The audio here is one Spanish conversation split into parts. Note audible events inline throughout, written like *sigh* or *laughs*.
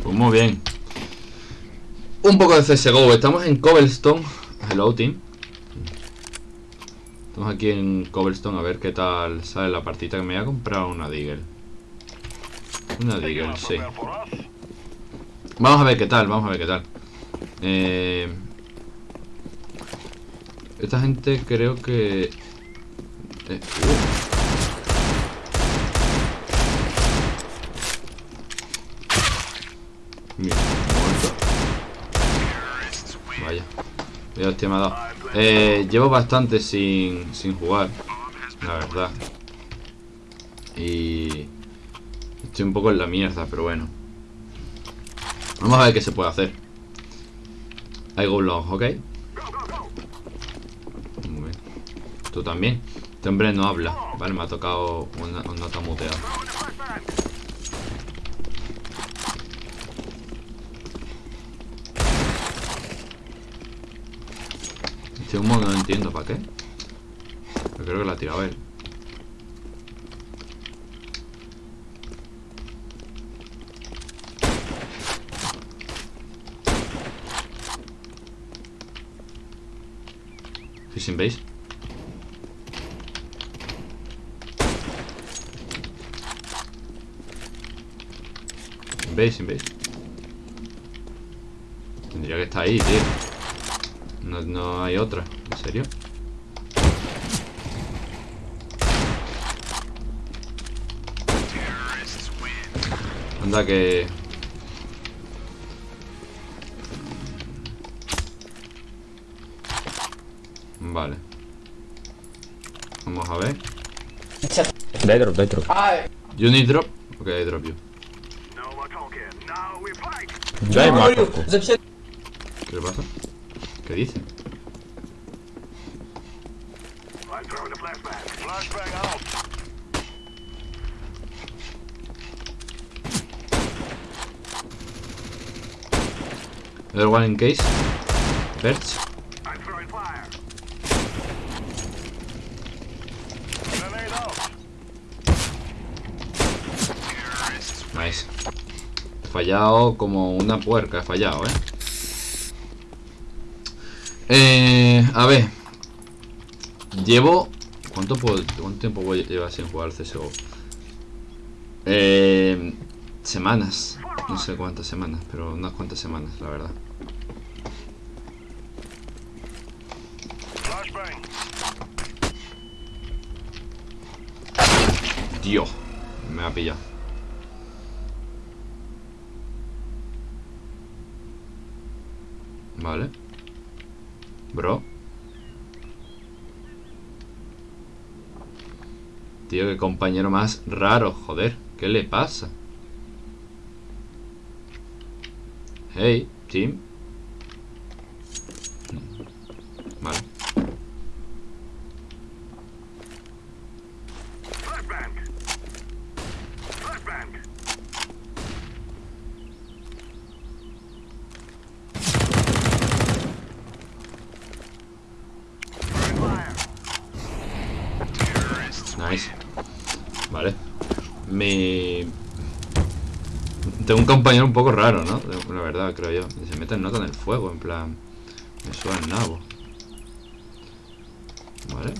Pues muy bien. Un poco de CSGO. Estamos en Cobblestone. Hello, team. Estamos aquí en Cobblestone a ver qué tal sale la partida que me voy a comprar una Deagle. Una Deagle, sí. Vamos a ver qué tal, vamos a ver qué tal. Eh, esta gente creo que... Eh, uh. Mira. Vaya. Vaya hostia me ha dado. Eh, llevo bastante sin, sin jugar. La verdad. Y... Estoy un poco en la mierda, pero bueno. Vamos a ver qué se puede hacer. I go ¿ok? Muy bien. Tú también. Este hombre no habla. Vale, me ha tocado una, una nota Este humo no entiendo para qué. Pero creo que la ha tirado él. Fishing base. Base, base. Tendría que estar ahí, tío. No, no hay otra. ¿En serio? Anda que... Vale. Vamos a ver. Дай дроп, дай дроп. You need drop? Ok, I drop you. Дай маковку. ¿Qué le pasa? ¿Qué dice? Other one in case. Perch. Nice. He fallado como una puerca, he fallado, eh. Eh, a ver. Llevo... ¿Cuánto, puedo, ¿Cuánto tiempo voy a llevar sin jugar CSGO? Eh, semanas. No sé cuántas semanas, pero unas cuantas semanas, la verdad. Dios, me ha pillado. Vale. Bro. Tío, qué compañero más raro, joder. ¿Qué le pasa? Hey, team. Vale. Nice. Vale. Mi... Tengo un compañero un poco raro, ¿no? La verdad, creo yo. Se mete en nota en el fuego, en plan... Me suena el nabo. Vale.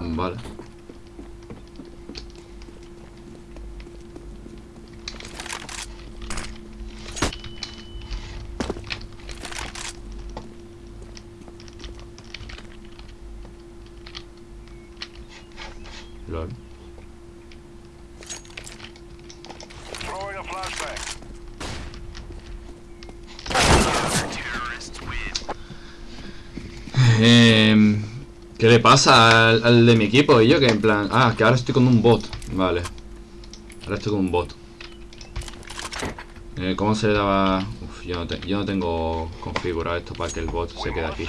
Vale. Lol. Throwing a flashbang. Eh, ¿Qué le pasa al, de mi equipo? Y yo que en plan... Ah, que ahora estoy con un bot. Vale. Ahora estoy con un bot. Eh, ¿Cómo se le daba...? Uf, yo no, te- yo no tengo configurado esto para que el bot se quede aquí.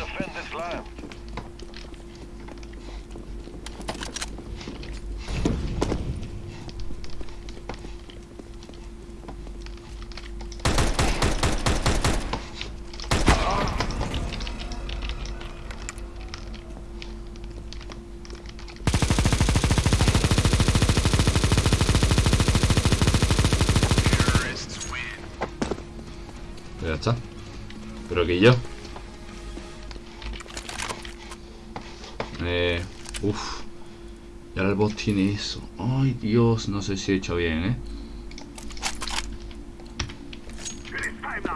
Pero que yo. Eh, uf. Y ahora el bot tiene eso. Ay, Dios, no sé si he hecho bien, ¿eh?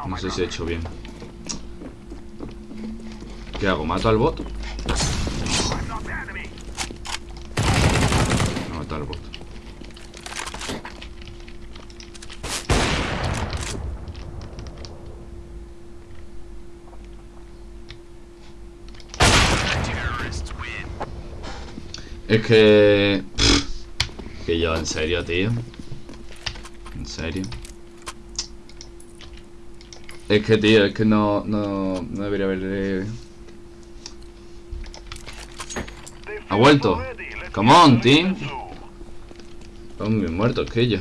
No sé si he hecho bien. ¿Qué hago? ¿Mato al bot? No, mato al bot. Es que... pff, que yo, en serio, tío. En serio. Es que, tío, es que no, no, no debería haberle... Ha vuelto. Come on, team. Estamos bien muertos que yo.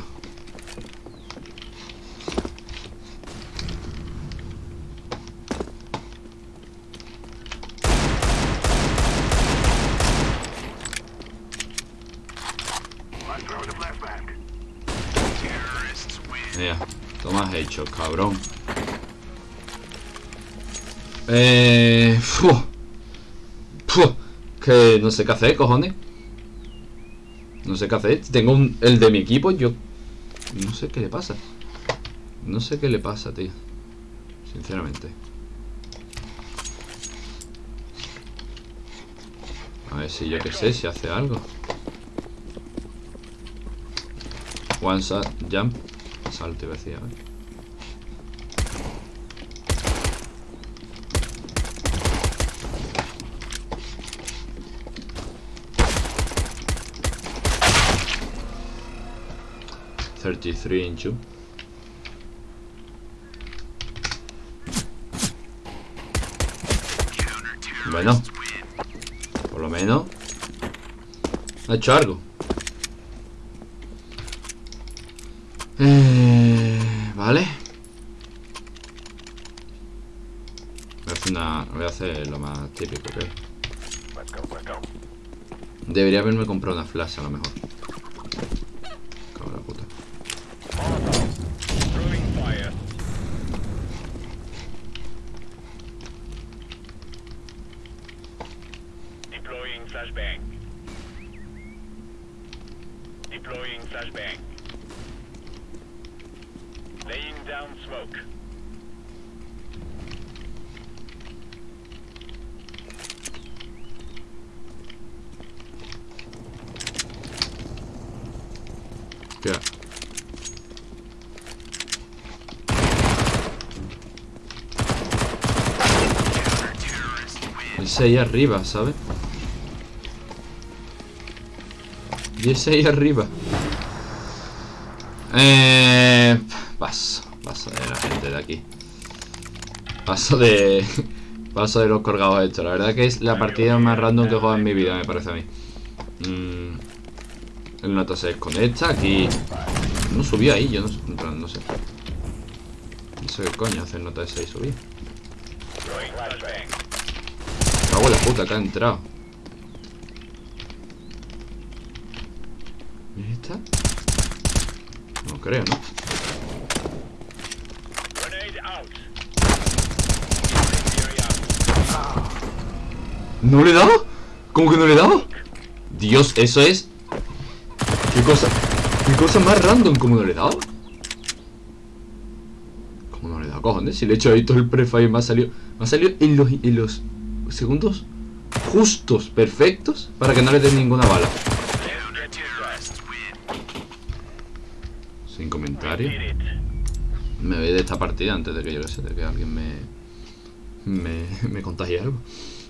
Mira, toma hecho, cabrón. Eh... fu. Fu. Que no sé qué hacer, cojones. No sé qué hacer. Tengo un, el de mi equipo, yo... No sé qué le pasa. No sé qué le pasa, tío. Sinceramente. A ver si yo qué sé, si hace algo. One shot, jump. Salto iba a decir, a ver. Thirty-three inch. Bueno, por lo menos ha hecho algo. Eh, vale. Voy a hacer una. Voy a hacer lo más típico, creo. Let's go, let's go. Debería haberme comprado una flash a lo mejor. Cago la puta. Deploying flashbang. Deploying flashbang. Down smoke. Hostia. Ese ahí arriba, ¿sabes? Y ese ahí arriba. Eh, paso, paso de la gente de aquí. Paso de... *laughs* Paso de los colgados estos. La verdad que es la partida más random que he jugado en mi vida, me parece a mí. Mm, el nota se desconecta, aquí... No subió ahí, yo no, sé. No sé qué coño hace el nota ese. Throwing flashbang. Cago en la puta que ha entrado. ¿Y esta? No creo, ¿no? ¿No le he dado? ¿Cómo que no le he dado? Dios, eso es... ¿Qué cosa? ¿Qué cosa más random? ¿Cómo no le he dado? ¿Cómo no le he dado, cojones? Si le he hecho ahí todo el prefire me ha salido... Me ha salido en los, en los segundos justos, perfectos Para que no le den ninguna bala Sin comentario. Me voy de esta partida antes de que yo que sé, de que alguien me... Me, *laughs* me contagie algo